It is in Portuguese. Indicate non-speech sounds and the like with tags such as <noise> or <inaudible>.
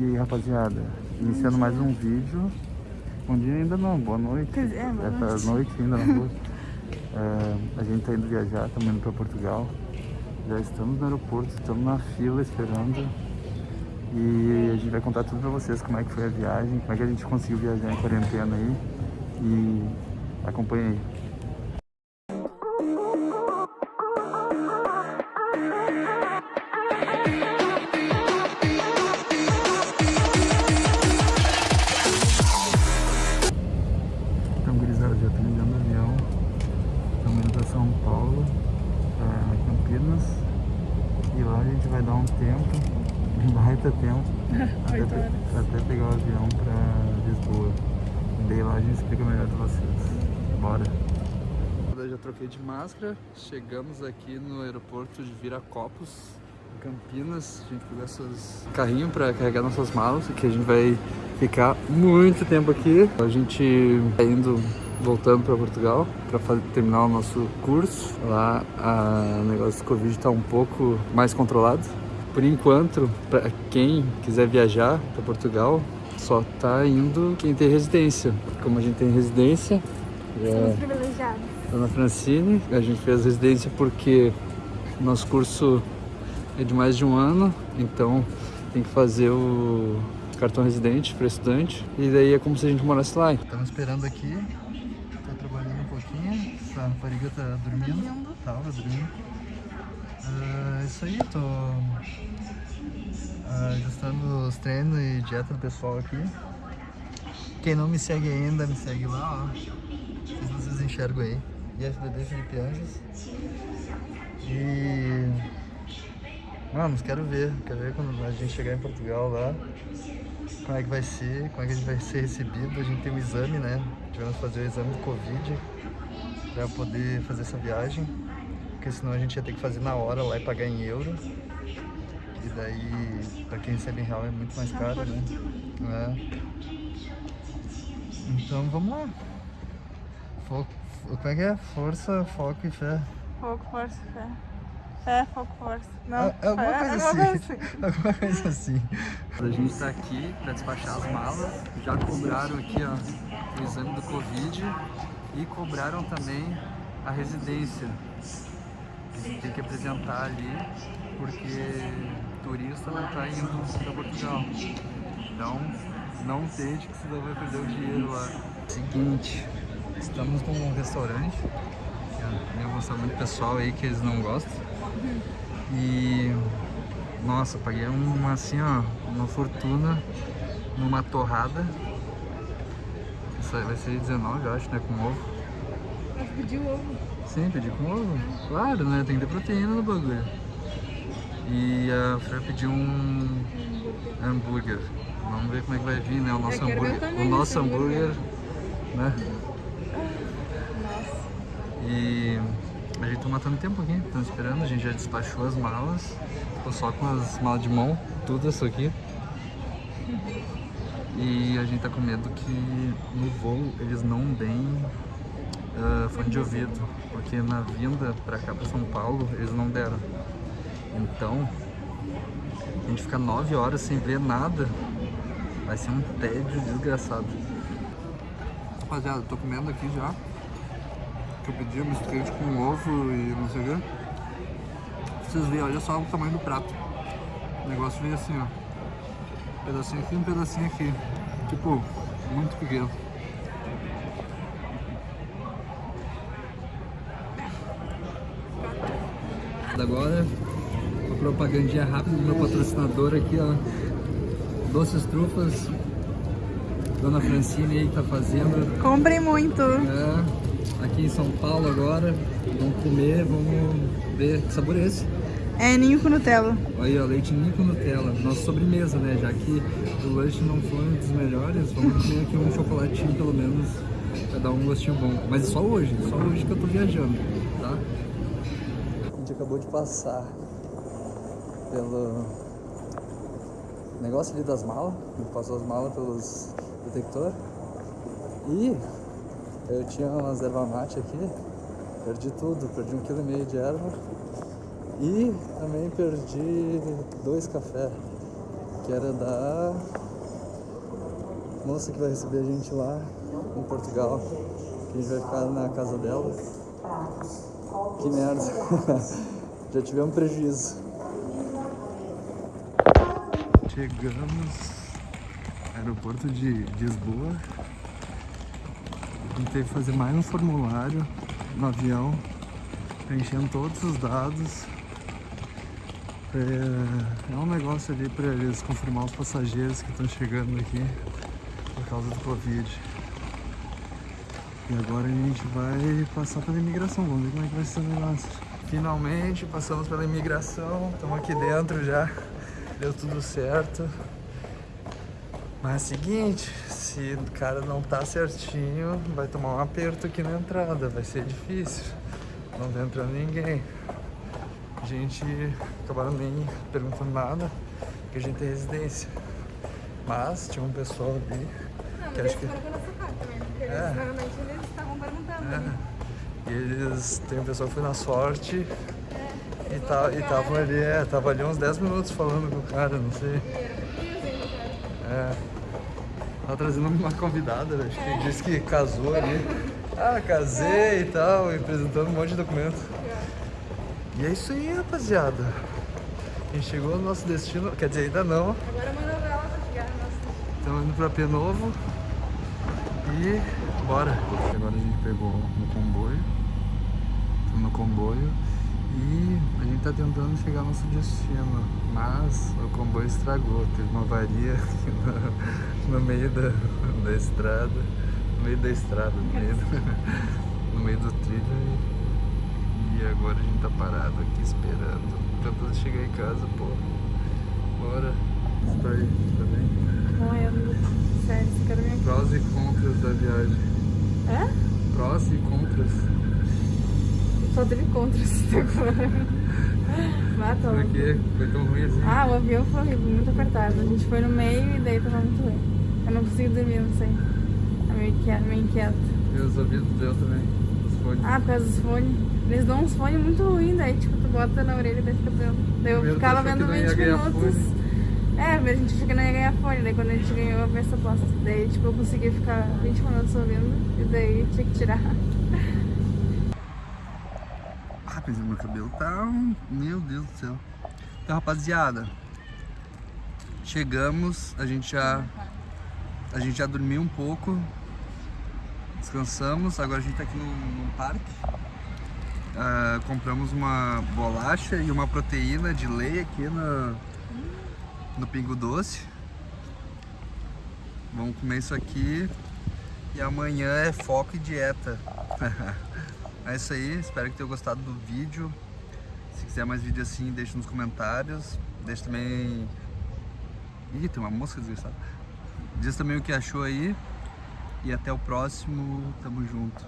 E aí, rapaziada, iniciando mais um vídeo. Bom dia ainda não, boa noite. É, boa Essa noite. noite ainda rua. <laughs> É, a gente tá indo viajar, estamos indo para Portugal. Já estamos no aeroporto, estamos na fila esperando. E a gente vai contar tudo pra vocês como é que foi a viagem, como é que a gente conseguiu viajar em quarentena aí. E acompanha aí. Para Lisboa. Daí lá a gente explica melhor para vocês. Bora! Eu já troquei de máscara, chegamos aqui no aeroporto de Viracopos, Campinas. A gente pegou esses carrinhos para carregar nossas malas, que a gente vai ficar muito tempo aqui. A gente tá indo, voltando para Portugal para terminar o nosso curso. Lá o negócio do Covid está um pouco mais controlado. Por enquanto, para quem quiser viajar para Portugal, só tá indo quem tem residência. Como a gente tem residência, já Somos privilegiados. Ana Francine. A gente fez residência porque o nosso curso é de mais de um ano, então tem que fazer o cartão residente para estudante e daí é como se a gente morasse lá. Estamos esperando aqui, tô trabalhando um pouquinho, essa rapariga tá dormindo, Dormindo. tava dormindo. Ah, isso aí, tô ajustando os treinos e dieta do pessoal aqui. Quem não me segue ainda, me segue lá, ó. Se vocês enxergam aí. IFBB Felipe Anjos. E. Vamos, quero ver. Quero ver quando a gente chegar em Portugal lá. Como é que vai ser, como é que a gente vai ser recebido. A gente tem um exame, né? Tivemos que fazer o exame do Covid pra poder fazer essa viagem. Porque senão a gente ia ter que fazer na hora lá e pagar em euro. E daí, pra quem recebe em real é muito mais caro, né? É. Então vamos lá. Foco, como é que é? Força, foco e fé. Foco, força, fé. Fé, foco, força. Não, É, é alguma fé, coisa alguma assim. coisa assim. <laughs> Alguma coisa assim. A gente está aqui para despachar as malas. Já cobraram aqui ó, o exame do Covid e cobraram também a residência. Tem que apresentar ali porque turista não está indo para Portugal. Então não tente que senão vai perder o dinheiro lá. Seguinte, estamos num restaurante. que Eu vou mostrar muito pessoal aí que eles não gostam. E nossa, paguei uma assim, ó, uma fortuna numa torrada. Isso aí vai ser 19, eu acho, né, com ovo. Mas pediu ovo. Sim, pedi com ovo. Claro, né, tem que ter proteína no bagulho. E a Fran pediu um hambúrguer. Vamos ver como é que vai vir, né, o nosso hambúrguer. O nosso hambúrguer, né? Nossa. E a gente tá matando tempo aqui, estamos esperando, a gente já despachou as malas, ficou só com as malas de mão, tudo isso aqui. E a gente tá com medo que no voo eles não deem ah, fone de ouvido, porque na vinda pra cá, pra São Paulo, eles não deram. Então, a gente ficar nove horas sem ver nada, vai ser um tédio desgraçado. Rapaziada, tô comendo aqui já que eu pedi, quente com ovo e não sei o quê. Vocês veem, olha só o tamanho do prato. O negócio vem assim, ó. Um pedacinho aqui, um pedacinho aqui. Tipo, muito pequeno. Agora, propagandinha rápida do meu patrocinador aqui, ó. Doces Trufas. Dona Francine aí tá fazendo. Comprei muito. É, aqui em São Paulo agora. Vamos comer, vamos ver que sabor é esse. É ninho com Nutella. Aí, ó, leite ninho com Nutella. Nossa sobremesa, né? Já que o lanche não foi um dos melhores, vamos comer aqui um chocolatinho pelo menos pra dar um gostinho bom. Mas só hoje, só hoje que eu tô viajando, tá? A gente acabou de passar pelo negócio ali das malas. Passou as malas pelos detector. E eu tinha umas erva mate aqui, perdi tudo, perdi um quilo e meio de erva. E também perdi dois cafés, que era da moça que vai receber a gente lá em Portugal. Que a gente vai ficar na casa dela. Que merda. <laughs> Já tivemos prejuízo. Chegamos aeroporto de Lisboa. Que fazer mais um formulário no avião, preenchendo todos os dados. É, é um negócio ali para eles confirmar os passageiros que estão chegando aqui por causa do Covid. E agora a gente vai passar pela imigração, vamos ver como é que vai ser o negócio. Finalmente passamos pela imigração, estamos aqui dentro já, deu tudo certo. Mas é o seguinte, se o cara não tá certinho, vai tomar um aperto aqui na entrada, vai ser difícil. Não tá entrando ninguém. A gente acabaram nem perguntando nada, porque a gente tem residência. Mas tinha um pessoal ali. Não, que acho que... cara também, porque eles, É. normalmente eles estavam perguntando. É. né? E eles, tem um pessoal que foi na sorte É, e, tá, e tava ali, é, tava ali uns 10 minutos falando com o cara, não sei. E. É. Tava trazendo uma convidada, acho que disse que casou ali. Ah, casei e tal, e apresentando um monte de documento. E é isso aí, rapaziada. A gente chegou no nosso destino, quer dizer, ainda não. Agora é uma novela pra chegar no nosso... Estamos indo pra P Novo. E bora. Agora a gente pegou um comboio. Estamos no comboio. E a gente tá tentando chegar ao nosso destino. Mas o comboio estragou. Teve uma avaria no, no meio da, da estrada. No meio da estrada, no meio do, no meio do trilho. E, e agora a gente tá parado aqui esperando. Tentando chegar em casa, pô. Bora. Você tá aí, tá bem? Morrendo. Sério, você quer vir aqui? Prós e contras da viagem. É? Prós e contras. Teve contras <laughs> até agora. Mata Por que foi tão ruim assim? Ah, o avião foi horrível, muito apertado. A gente foi no meio e daí tava muito ruim. Eu não consigo dormir, não sei. É meio inquieto. Meio inquieto. E os ouvidos deu também. Os fones. Ah, por causa dos fones. Eles dão uns fones muito ruins, daí tipo, tu bota na orelha e daí fica vendo. Daí eu ficava vendo não ia 20 ganhar minutos. É, mas a gente achou que não ia ganhar fone, daí quando a gente ganhou, a peça posta. Daí tipo, eu consegui ficar 20 minutos ouvindo e daí tinha que tirar. <laughs> Mas meu cabelo tá. Meu Deus do céu. Então, rapaziada. Chegamos, a gente já. A gente já dormiu um pouco. Descansamos, agora a gente tá aqui num, parque. Ah, compramos uma bolacha e uma proteína de lei aqui no, no Pingo Doce. Vamos comer isso aqui. E amanhã é foco e dieta. <laughs> é isso aí, espero que tenham gostado do vídeo. Se quiser mais vídeo assim, deixe nos comentários. Deixe também. Ih, tem uma mosca desgraçada. Diz também o que achou aí. E até o próximo. Tamo junto.